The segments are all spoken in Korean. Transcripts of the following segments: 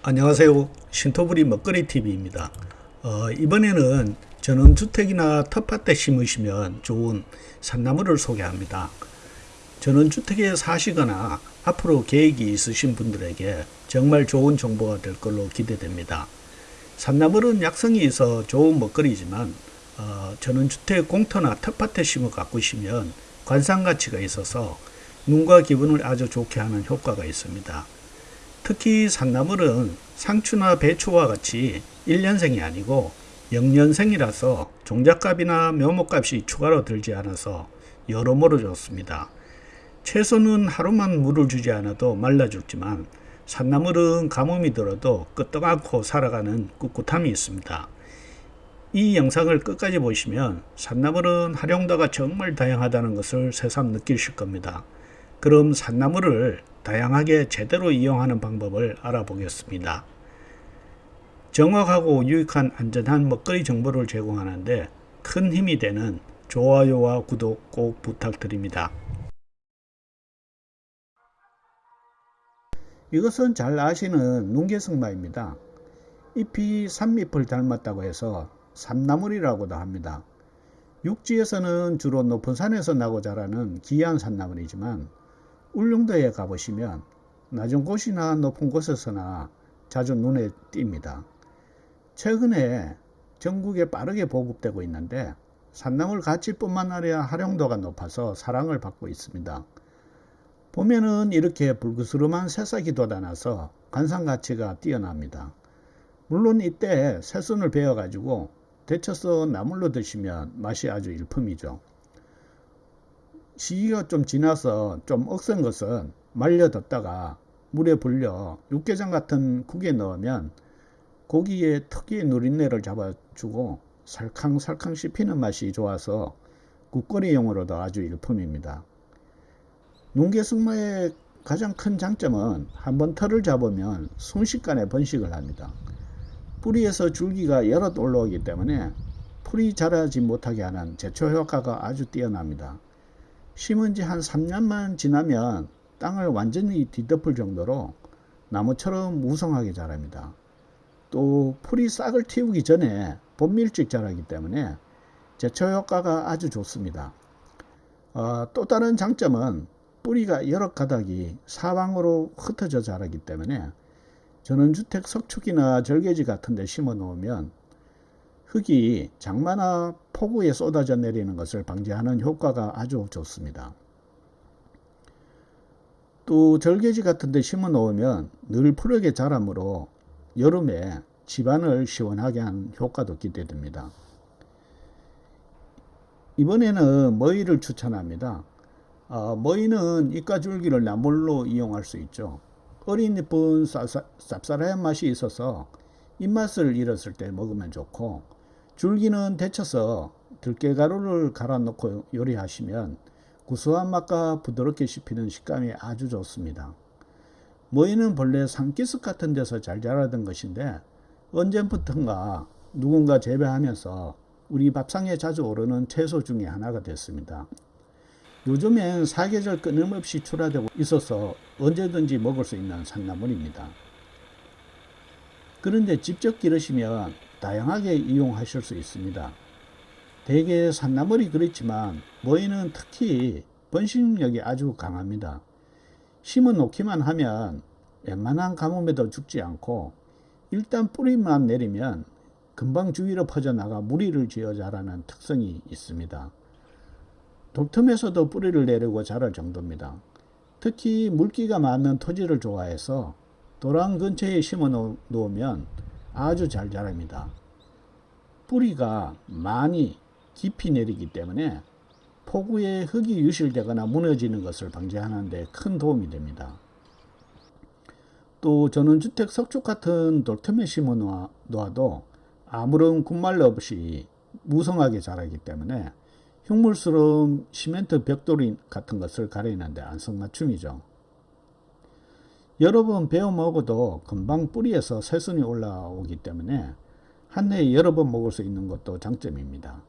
안녕하세요. 신토부리 먹거리TV입니다. 어, 이번에는 전원주택이나 텃밭에 심으시면 좋은 산나물을 소개합니다. 전원주택에 사시거나 앞으로 계획이 있으신 분들에게 정말 좋은 정보가 될 걸로 기대됩니다. 산나물은 약성이 있어 좋은 먹거리지만 어, 전원주택 공터나 텃밭에 심어 가꾸시면 관상 가치가 있어서 눈과 기분을 아주 좋게 하는 효과가 있습니다. 특히 산나물은 상추나 배추와 같이 1년생이 아니고 0년생이라서 종잣값이나 묘목값이 추가로 들지 않아서 여러모로 좋습니다. 채소는 하루만 물을 주지 않아도 말라 죽지만 산나물은 가뭄이 들어도 끄떡 않고 살아가는 꿋꿋함이 있습니다. 이 영상을 끝까지 보시면 산나물은 활용도가 정말 다양하다는 것을 새삼 느끼실 겁니다. 그럼 산나물을 다양하게 제대로 이용하는 방법을 알아보겠습니다. 정확하고 유익한 안전한 먹거리 정보를 제공하는데 큰 힘이 되는 좋아요와 구독 꼭 부탁드립니다. 이것은 잘 아시는 눈개승마입니다. 잎이 산잎을 닮았다고 해서 산나물이라고도 합니다. 육지에서는 주로 높은 산에서 나고 자라는 귀한 산나물이지만 울릉도에 가보시면 낮은 곳이나 높은 곳에서나 자주 눈에 띕니다. 최근에 전국에 빠르게 보급되고 있는데 산나물 가치뿐만 아니라 활용도가 높아서 사랑을 받고 있습니다. 보면은 이렇게 불그스름한 새싹이 돋아나서 관상 가치가 뛰어납니다. 물론 이때 새순을 베어 가지고 데쳐서 나물로 드시면 맛이 아주 일품이죠. 시기가 좀 지나서 좀 억센 것은 말려뒀다가 물에 불려 육개장 같은 국에 넣으면 고기의 특유의 누린내를 잡아주고 살캉살캉 씹히는 맛이 좋아서 국거리용으로도 아주 일품입니다. 농개승마의 가장 큰 장점은 한번 털을 잡으면 순식간에 번식을 합니다. 뿌리에서 줄기가 여럿 올라오기 때문에 풀이 자라지 못하게 하는 제초 효과가 아주 뛰어납니다. 심은 지 한 3년만 지나면 땅을 완전히 뒤덮을 정도로 나무처럼 무성하게 자랍니다. 또 풀이 싹을 틔우기 전에 봄밀직 자라기 때문에 제초 효과가 아주 좋습니다. 어, 또 다른 장점은 뿌리가 여러 가닥이 사방으로 흩어져 자라기 때문에 전원주택 석축이나 절개지 같은 데 심어 놓으면 흙이 장마나 폭우에 쏟아져 내리는 것을 방지하는 효과가 아주 좋습니다. 또 절개지 같은 데 심어 놓으면 늘 푸르게 자라므로 여름에 집안을 시원하게 하는 효과도 기대됩니다. 이번에는 머위를 추천합니다. 어, 머위는 이가줄기를 나물로 이용할 수 있죠. 어린 잎은 쌉쌀한 맛이 있어서 입맛을 잃었을 때 먹으면 좋고 줄기는 데쳐서 들깨가루를 갈아 넣고 요리하시면 구수한 맛과 부드럽게 씹히는 식감이 아주 좋습니다. 모이는 본래 산기슭 같은 데서 잘 자라던 것인데 언제부턴가 누군가 재배하면서 우리 밥상에 자주 오르는 채소 중에 하나가 됐습니다. 요즘엔 사계절 끊임없이 출하되고 있어서 언제든지 먹을 수 있는 산나물입니다. 그런데 직접 기르시면 다양하게 이용하실 수 있습니다. 대개 산나물이 그렇지만 모이는 특히 번식력이 아주 강합니다. 심어 놓기만 하면 웬만한 가뭄에도 죽지 않고 일단 뿌리만 내리면 금방 주위로 퍼져나가 무리를 지어 자라는 특성이 있습니다. 돌틈에서도 뿌리를 내리고 자랄 정도입니다. 특히 물기가 많은 토지를 좋아해서 도랑 근처에 심어 놓으면 아주 잘 자랍니다. 뿌리가 많이 깊이 내리기 때문에 폭우에 흙이 유실되거나 무너지는 것을 방지하는 데 큰 도움이 됩니다. 또 전원주택 석축 같은 돌틈에 심어 놓아도 아무런 군말 없이 무성하게 자라기 때문에 흉물스러운 시멘트 벽돌이 같은 것을 가리는데 안성맞춤이죠. 여러 번 베어 먹어도 금방 뿌리에서 새순이 올라오기 때문에 한 해에 여러 번 먹을 수 있는 것도 장점입니다.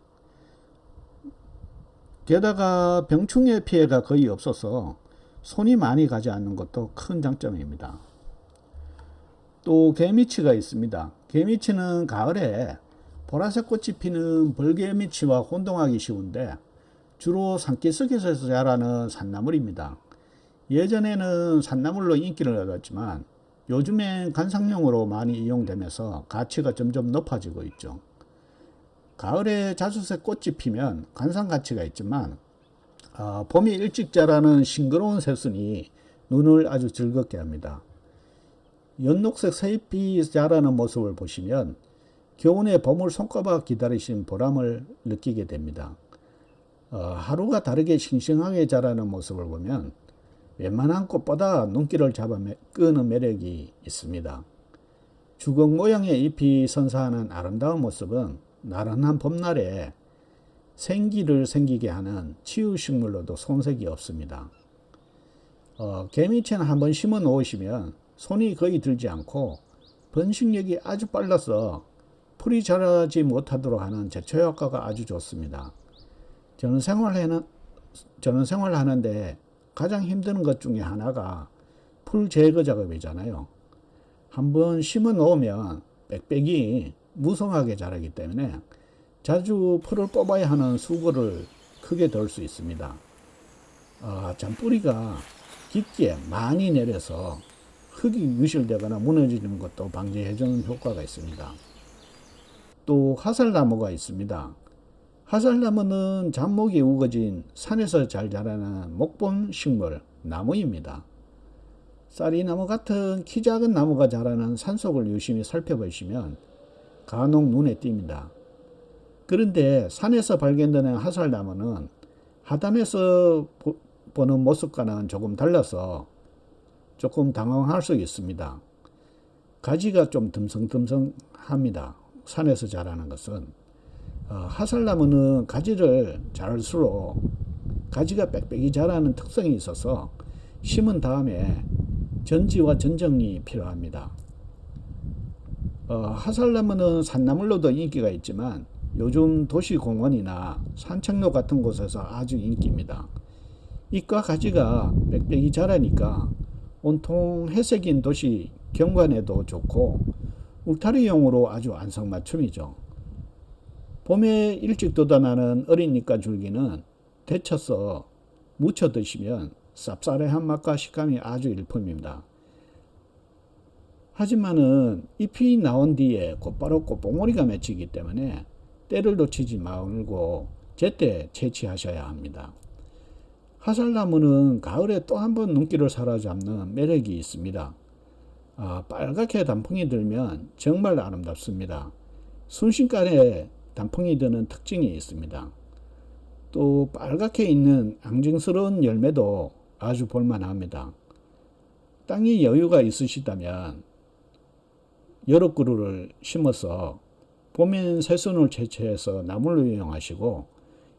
게다가 병충해 피해가 거의 없어서 손이 많이 가지 않는 것도 큰 장점입니다. 또 개미치가 있습니다. 개미치는 가을에 보라색 꽃이 피는 벌개미치와 혼동하기 쉬운데 주로 산기슭에서 자라는 산나물입니다. 예전에는 산나물로 인기를 얻었지만 요즘엔 관상용으로 많이 이용되면서 가치가 점점 높아지고 있죠. 가을에 자주색 꽃이 피면 관상 가치가 있지만 어, 봄이 일찍 자라는 싱그러운 새순이 눈을 아주 즐겁게 합니다. 연녹색 새잎이 자라는 모습을 보시면 겨우내 봄을 손꼽아 기다리신 보람을 느끼게 됩니다. 어, 하루가 다르게 싱싱하게 자라는 모습을 보면 웬만한 꽃보다 눈길을 잡아 매- 끄는 매력이 있습니다. 주걱 모양의 잎이 선사하는 아름다운 모습은 나른한 봄날에 생기를 생기게 하는 치유식물로도 손색이 없습니다. 어, 개미채는 한번 심어 놓으시면 손이 거의 들지 않고 번식력이 아주 빨라서 풀이 자라지 못하도록 하는 제초 효과가 아주 좋습니다. 저는 생활하는 저는 생활하는데 가장 힘든 것 중에 하나가 풀 제거 작업이잖아요. 한번 심어 놓으면 빽빽이 무성하게 자라기 때문에 자주 풀을 뽑아야 하는 수고를 크게 덜 수 있습니다. 아, 잔뿌리가 깊게 많이 내려서 흙이 유실되거나 무너지는 것도 방지해주는 효과가 있습니다. 또 화살나무가 있습니다. 화살나무는 잡목이 우거진 산에서 잘 자라는 목본 식물 나무입니다. 쌀이나무 같은 키 작은 나무가 자라는 산속을 유심히 살펴보시면 간혹 눈에 띕니다. 그런데 산에서 발견되는 화살나무는 하단에서 보- 보는 모습과는 조금 달라서 조금 당황할 수 있습니다. 가지가 좀 듬성듬성합니다. 산에서 자라는 것은 어, 화살나무는 가지를 자랄수록 가지가 빽빽이 자라는 특성이 있어서 심은 다음에 전지와 전정이 필요합니다. 어, 화살나무는 산나물로도 인기가 있지만 요즘 도시공원이나 산책로 같은 곳에서 아주 인기입니다. 잎과 가지가 빽빽이 자라니까 온통 회색인 도시 경관에도 좋고 울타리용으로 아주 안성맞춤이죠. 봄에 일찍 돋아나는 잎과 줄기는 데쳐서 무쳐 드시면 쌉싸래한 맛과 식감이 아주 일품입니다. 하지만은 잎이 나온 뒤에 곧바로 꽃봉오리가 맺히기 때문에 때를 놓치지 말고 제때 채취하셔야 합니다. 화살나무는 가을에 또 한 번 눈길을 사로잡는 매력이 있습니다. 아, 빨갛게 단풍이 들면 정말 아름답습니다. 순식간에 단풍이 드는 특징이 있습니다. 또 빨갛게 있는 앙증스러운 열매도 아주 볼만합니다. 땅이 여유가 있으시다면 여러 그루를 심어서 봄엔 새순을 채취해서 나물로 이용하시고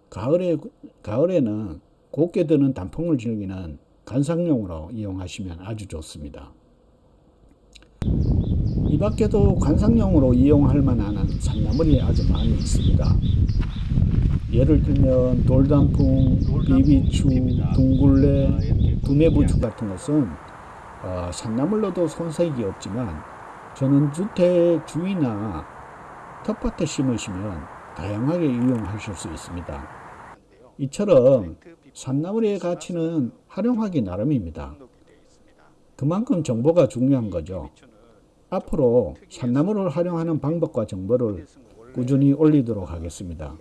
가을에 가을에는 곱게 드는 단풍을 즐기는 관상용으로 이용하시면 아주 좋습니다. 이 밖에도 관상용으로 이용할 만한 산나물이 아주 많이 있습니다. 예를 들면 돌단풍, 비비추, 둥굴레, 두메부추 같은 것은 어, 산나물로도 손색이 없지만 저는 주택 주위나 텃밭에 심으시면 다양하게 이용하실 수 있습니다. 이처럼 산나물의 가치는 활용하기 나름입니다. 그만큼 정보가 중요한 거죠. 앞으로 산나물을 활용하는 방법과 정보를 꾸준히 올리도록 하겠습니다.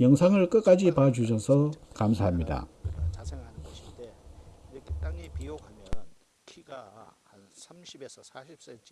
영상을 끝까지 봐주셔서 감사합니다. 땅에 비옥하면 키가 한 30에서 40cm